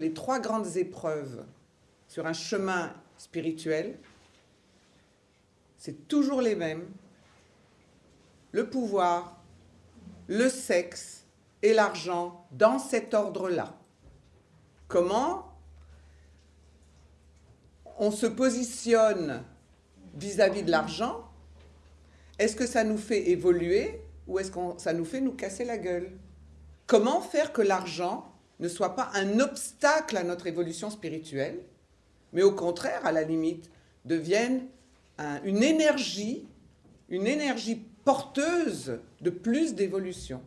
les trois grandes épreuves sur un chemin spirituel, c'est toujours les mêmes. Le pouvoir, le sexe et l'argent dans cet ordre-là. Comment on se positionne vis-à-vis de l'argent? Est-ce que ça nous fait évoluer ou est-ce que ça nous fait nous casser la gueule? Comment faire que l'argent ne soit pas un obstacle à notre évolution spirituelle, mais au contraire, à la limite, devienne une énergie, une énergie porteuse de plus d'évolution